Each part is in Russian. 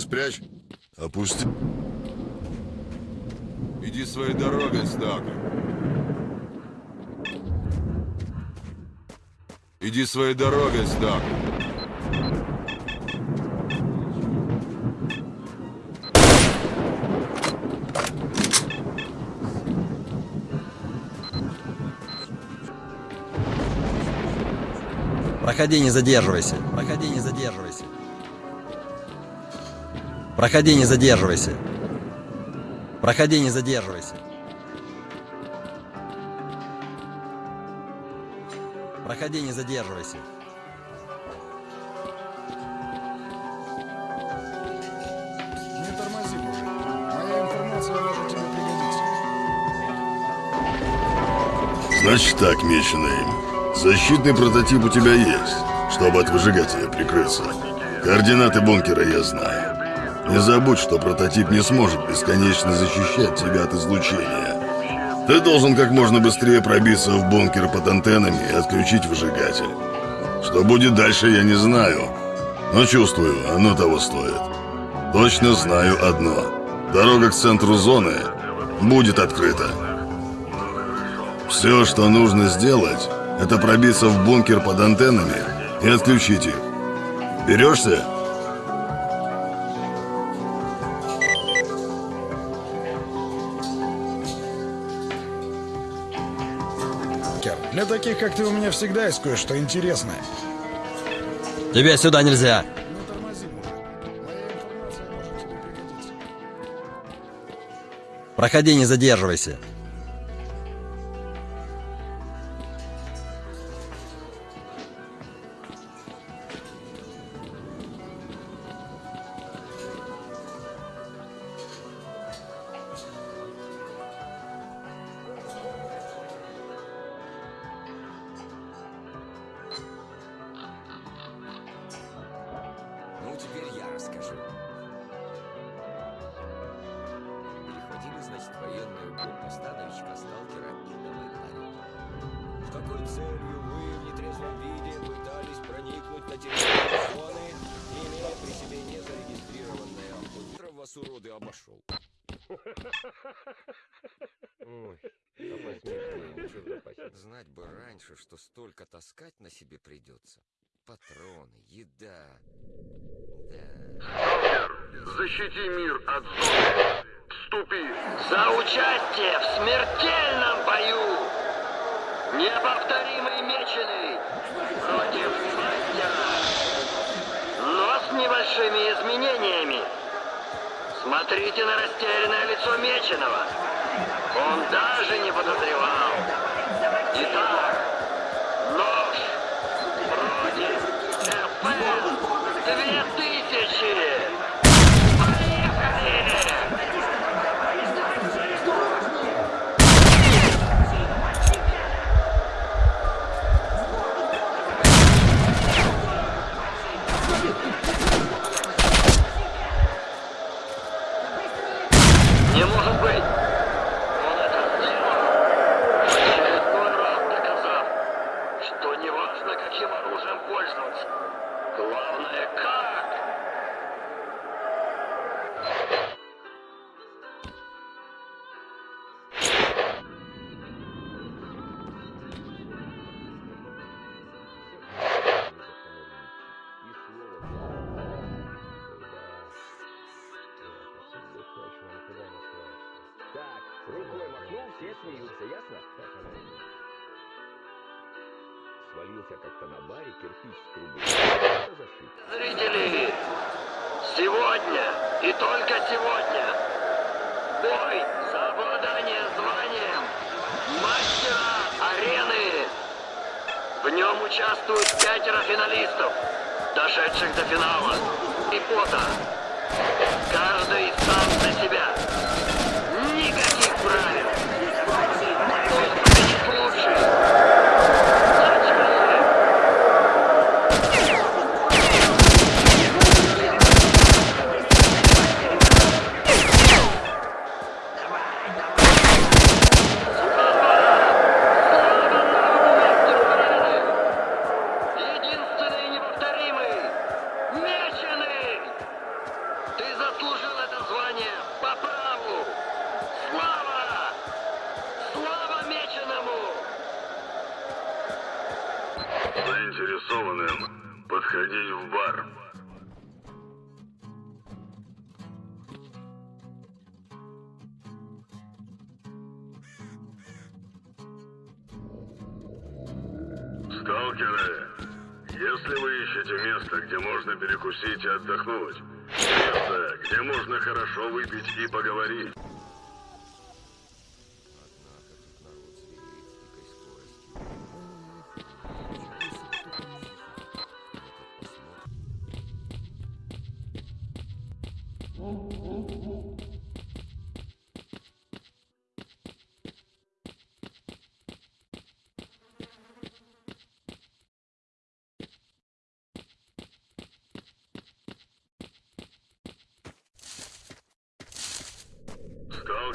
спрячь. Опусти. Иди своей дорогой, Стак. Иди своей дорогой, Стак. Проходи, не задерживайся. Проходи, не задерживайся. Проходи, не задерживайся. Проходи, не задерживайся. Проходи, не задерживайся. Не тормози, мужик. Моя информация может тебе пригодиться. Значит так, меченый. Защитный прототип у тебя есть, чтобы от выжигателя прикрыться. Координаты бункера я знаю. Не забудь, что прототип не сможет бесконечно защищать тебя от излучения. Ты должен как можно быстрее пробиться в бункер под антеннами и отключить выжигатель. Что будет дальше, я не знаю. Но чувствую, оно того стоит. Точно знаю одно. Дорога к центру зоны будет открыта. Все, что нужно сделать, это пробиться в бункер под антеннами и отключить их. Берешься? Как ты, у меня всегда есть кое-что интересное. Тебе сюда нельзя. Пригодиться. Проходи, не задерживайся. Какой целью вы в нетрезвом виде пытались проникнуть на территорию зоны, имея при себе незарегистрированное утром вас уроды обошел? Ой. Знать бы раньше, что столько таскать на себе придется. Патроны, еда. Да. Защити мир от зоны. Вступи. За участие в смертельном бою! Неповторимый меченый против мастера! Но с небольшими изменениями. Смотрите на растерянное лицо меченого. Он даже не подозревал. Итак, смеются, ясно? Свалился как-то на баре кирпич с трубы. Зрители! Сегодня и только сегодня бой за обладание званием мастера арены. В нем участвуют пятеро финалистов, дошедших до финала. И пота. Каждый сам за себя.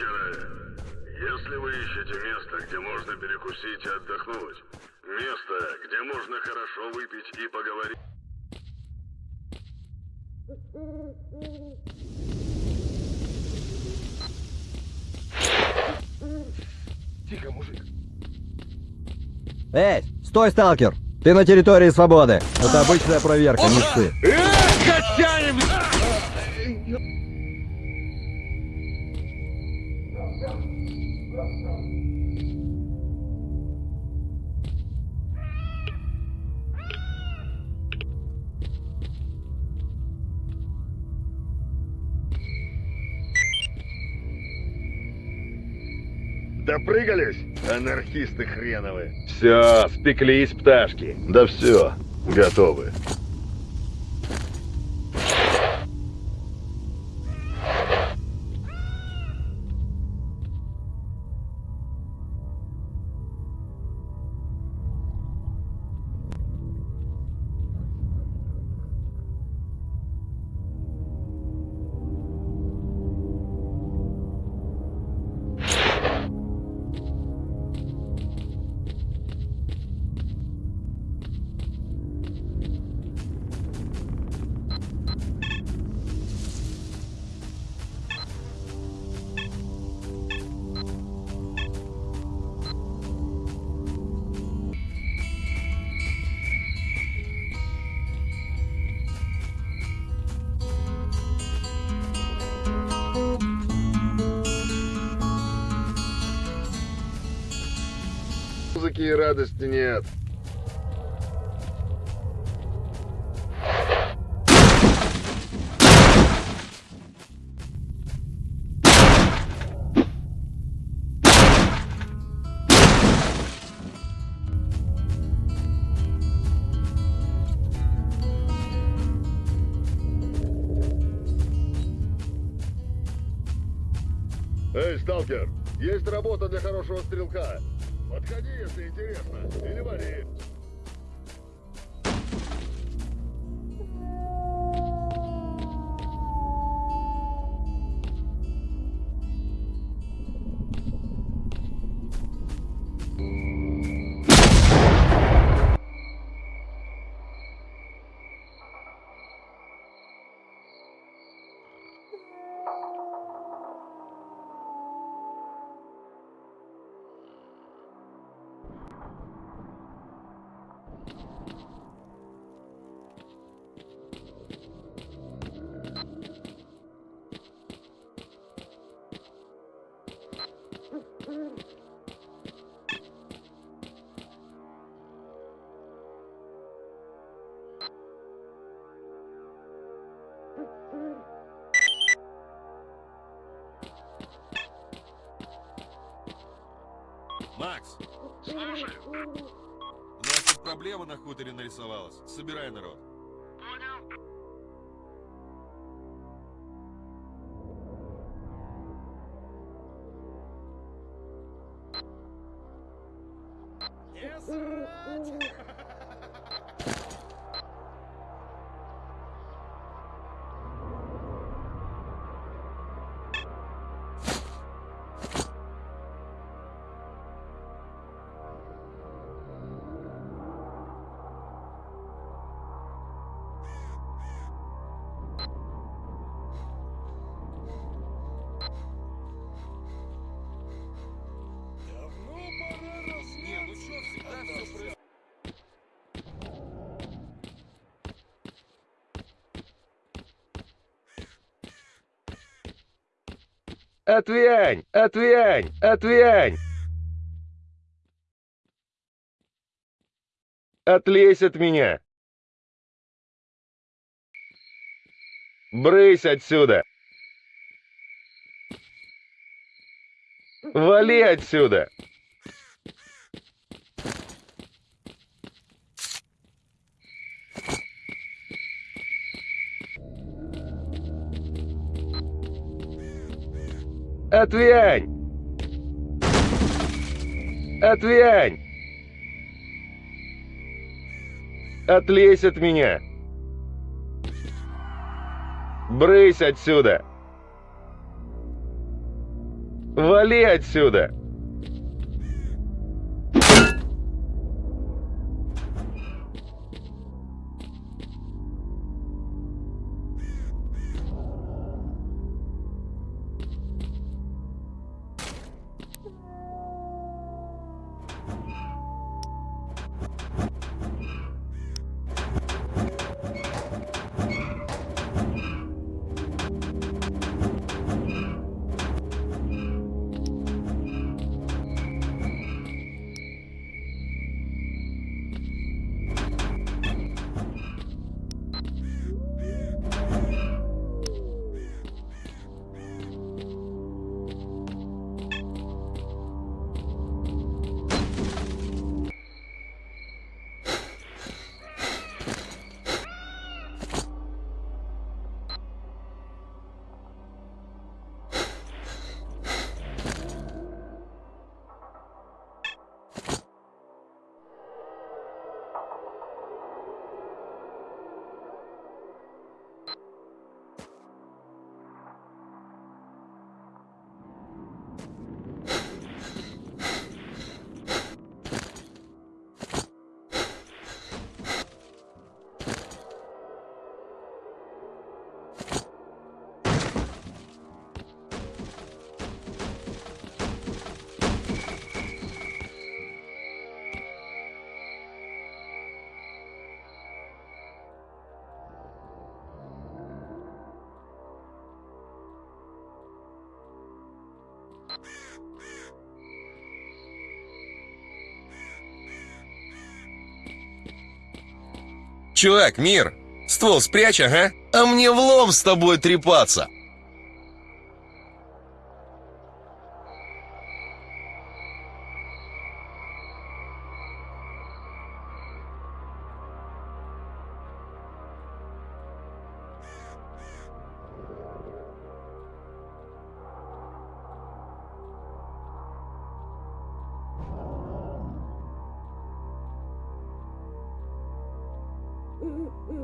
Сталкеры, если вы ищете место, где можно перекусить и отдохнуть, место, где можно хорошо выпить и поговорить, Эй, стой, сталкер! Ты на территории свободы. Это обычная проверка, не ссы. Допрыгались, анархисты хреновы? Все, спеклись пташки. Да все, готовы. И радости нет. Эй, сталкер, есть работа для хорошего стрелка. Подходи, если интересно. Или вали. Макс! Слушаю. У нас тут проблема на хуторе нарисовалась. Собирай народ. Понял. Не, ну Отвянь! Отвянь! Отвянь! Отлезь от меня! Брысь отсюда! Вали отсюда! Отвянь! Отвянь! Отлезь от меня! Брысь отсюда! Вали отсюда! Чувак, мир, ствол спрячь, ага. А мне влом с тобой трепаться. Mm-hmm.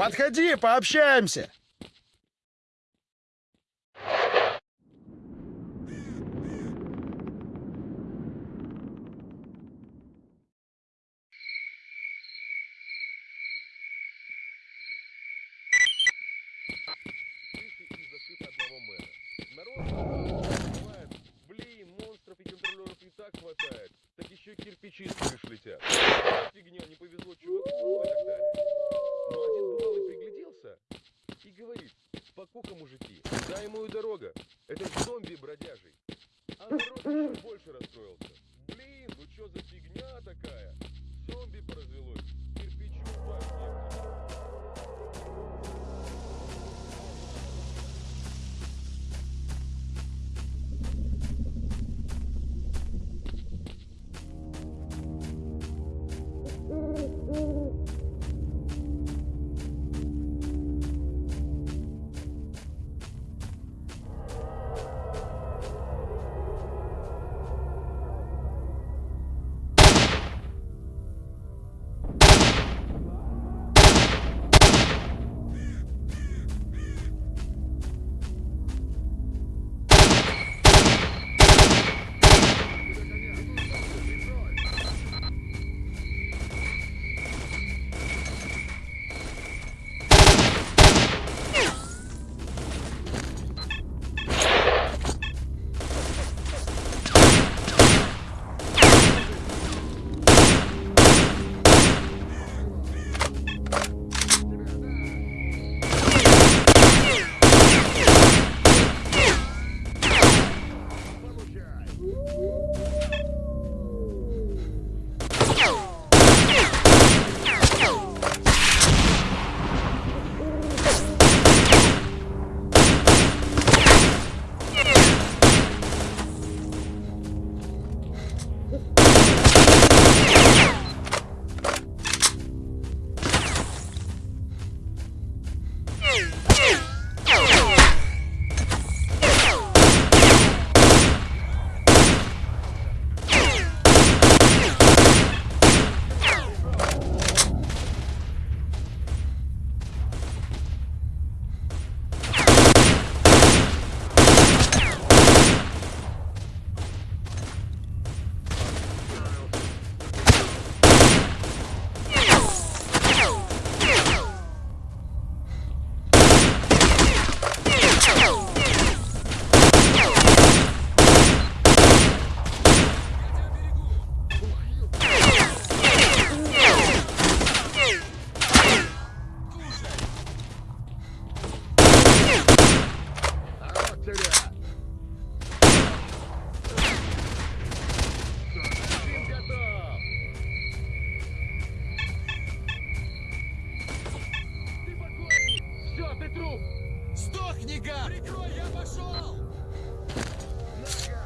Подходи, пообщаемся. Дай ему дорога. труп! Сдохни, гад! Прикрой, я пошел! На,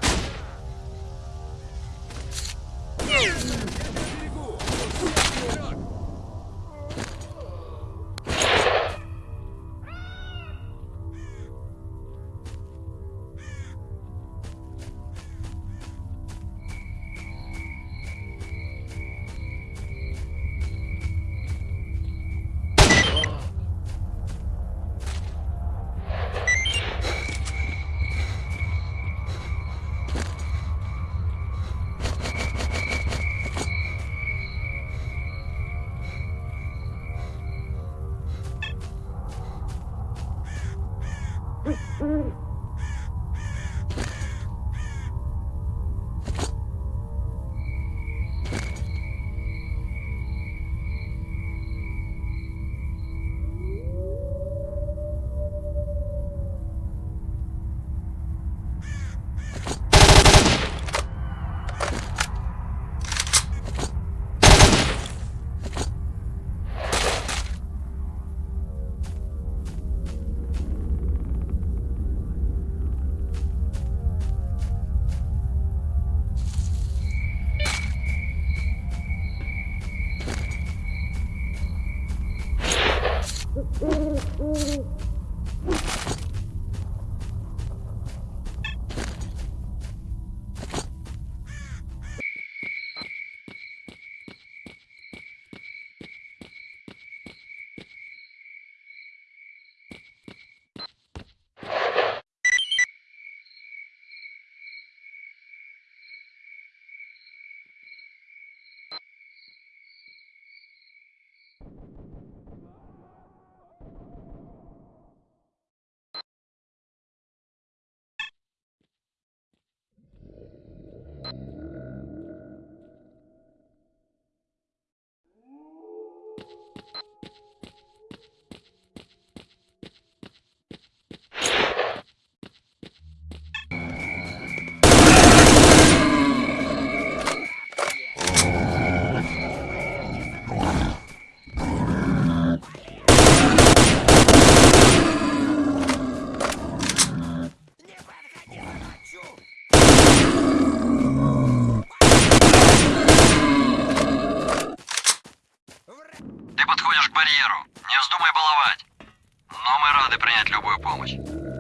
Принять любую помощь.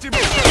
Я тебе...